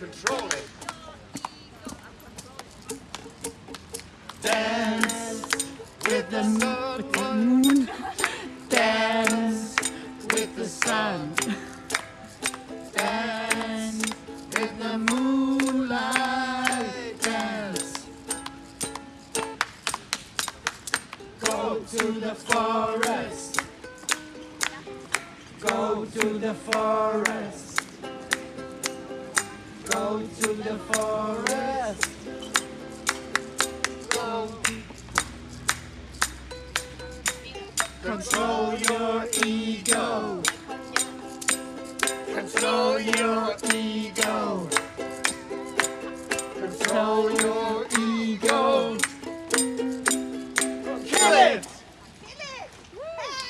control it. Dance with the moon. Dance with the sun. Dance with the moonlight. Dance. Go to the forest. Go to the forest. Go to the forest. Go. Control your ego. Control your ego. Control your